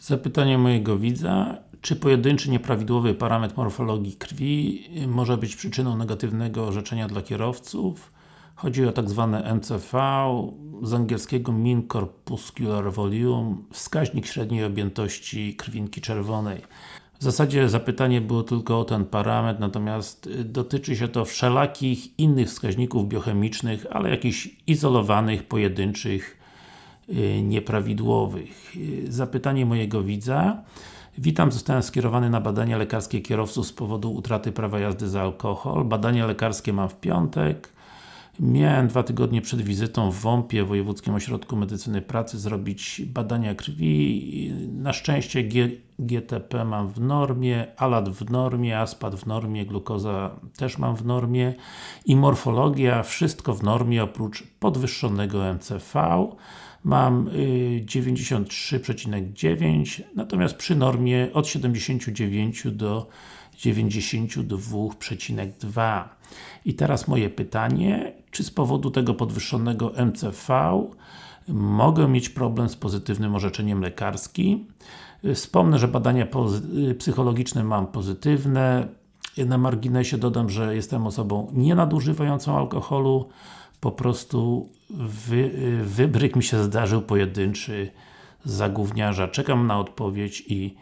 Zapytanie mojego widza, czy pojedynczy nieprawidłowy parametr morfologii krwi może być przyczyną negatywnego orzeczenia dla kierowców? Chodzi o tak zwane MCV, z angielskiego Mean Corpuscular Volume, wskaźnik średniej objętości krwinki czerwonej. W zasadzie zapytanie było tylko o ten parametr, natomiast dotyczy się to wszelakich innych wskaźników biochemicznych, ale jakichś izolowanych, pojedynczych Y, nieprawidłowych. Y, zapytanie mojego widza. Witam, zostałem skierowany na badania lekarskie kierowców z powodu utraty prawa jazdy za alkohol. Badania lekarskie mam w piątek. Miałem dwa tygodnie przed wizytą w WOMP-ie, Wojewódzkim Ośrodku Medycyny Pracy, zrobić badania krwi. Na szczęście GTP mam w normie, ALAT w normie, ASPAT w normie, glukoza też mam w normie i morfologia, wszystko w normie oprócz podwyższonego MCV mam 93,9 natomiast przy normie od 79 do 92,2 i teraz moje pytanie, czy z powodu tego podwyższonego MCV mogę mieć problem z pozytywnym orzeczeniem lekarskim? Wspomnę, że badania psychologiczne mam pozytywne. Na marginesie dodam, że jestem osobą nienadużywającą alkoholu, po prostu wy, wybryk mi się zdarzył pojedynczy za gówniarza. Czekam na odpowiedź i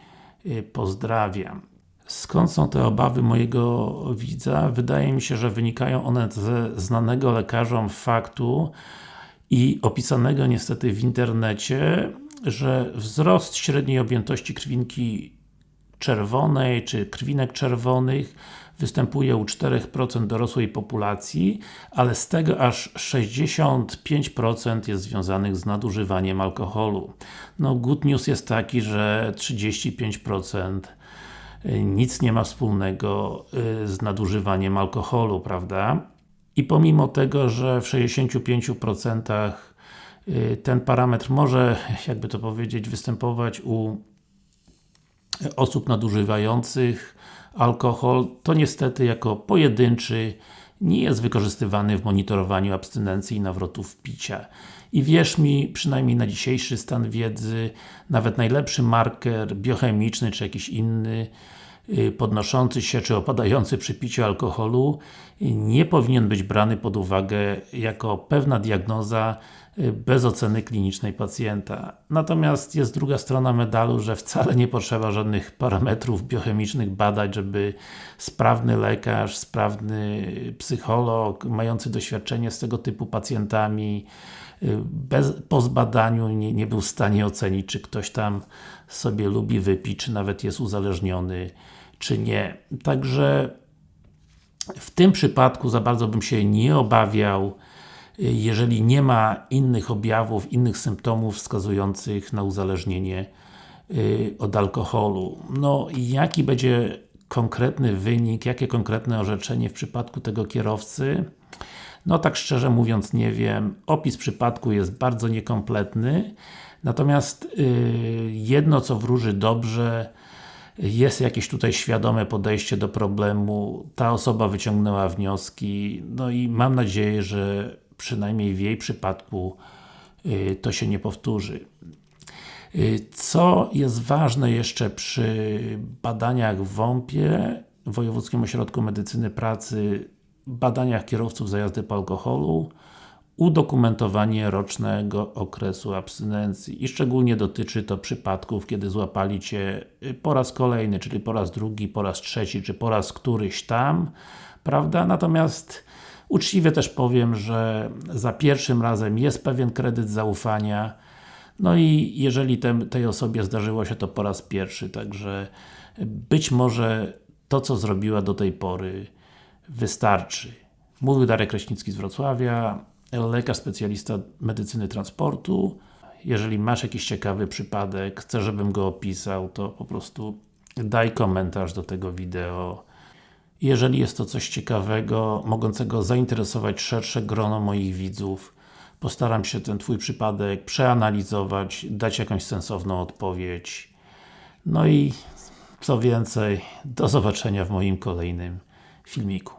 y, pozdrawiam. Skąd są te obawy mojego widza? Wydaje mi się, że wynikają one ze znanego lekarzom faktu i opisanego niestety w internecie, że wzrost średniej objętości krwinki czerwonej, czy krwinek czerwonych występuje u 4% dorosłej populacji, ale z tego aż 65% jest związanych z nadużywaniem alkoholu. No, good news jest taki, że 35% y, nic nie ma wspólnego y, z nadużywaniem alkoholu, prawda? I pomimo tego, że w 65% y, ten parametr może, jakby to powiedzieć, występować u osób nadużywających alkohol, to niestety jako pojedynczy nie jest wykorzystywany w monitorowaniu abstynencji i nawrotów picia. I wierz mi, przynajmniej na dzisiejszy stan wiedzy, nawet najlepszy marker biochemiczny, czy jakiś inny, y, podnoszący się, czy opadający przy piciu alkoholu, nie powinien być brany pod uwagę jako pewna diagnoza bez oceny klinicznej pacjenta. Natomiast jest druga strona medalu, że wcale nie potrzeba żadnych parametrów biochemicznych badać, żeby sprawny lekarz, sprawny psycholog, mający doświadczenie z tego typu pacjentami y, bez, po zbadaniu nie, nie był w stanie ocenić, czy ktoś tam sobie lubi wypić, czy nawet jest uzależniony, czy nie. Także w tym przypadku za bardzo bym się nie obawiał jeżeli nie ma innych objawów, innych symptomów wskazujących na uzależnienie y, od alkoholu. No jaki będzie konkretny wynik, jakie konkretne orzeczenie w przypadku tego kierowcy? No tak szczerze mówiąc nie wiem. Opis przypadku jest bardzo niekompletny. Natomiast yy, jedno co wróży dobrze jest jakieś tutaj świadome podejście do problemu, ta osoba wyciągnęła wnioski, no i mam nadzieję, że przynajmniej w jej przypadku y, to się nie powtórzy. Y, co jest ważne jeszcze przy badaniach w WOMP-ie, Wojewódzkim Ośrodku Medycyny Pracy, badaniach kierowców za jazdy po alkoholu, udokumentowanie rocznego okresu abstynencji i szczególnie dotyczy to przypadków, kiedy złapali Cię y, po raz kolejny, czyli po raz drugi, po raz trzeci, czy po raz któryś tam, prawda? Natomiast Uczciwie też powiem, że za pierwszym razem jest pewien kredyt zaufania no i jeżeli tej osobie zdarzyło się to po raz pierwszy, także być może to co zrobiła do tej pory wystarczy. Mówił Darek Kraśnicki z Wrocławia, lekarz specjalista medycyny transportu. Jeżeli masz jakiś ciekawy przypadek, chcesz żebym go opisał, to po prostu daj komentarz do tego wideo jeżeli jest to coś ciekawego, mogącego zainteresować szersze grono moich widzów, postaram się ten Twój przypadek przeanalizować, dać jakąś sensowną odpowiedź. No i co więcej, do zobaczenia w moim kolejnym filmiku.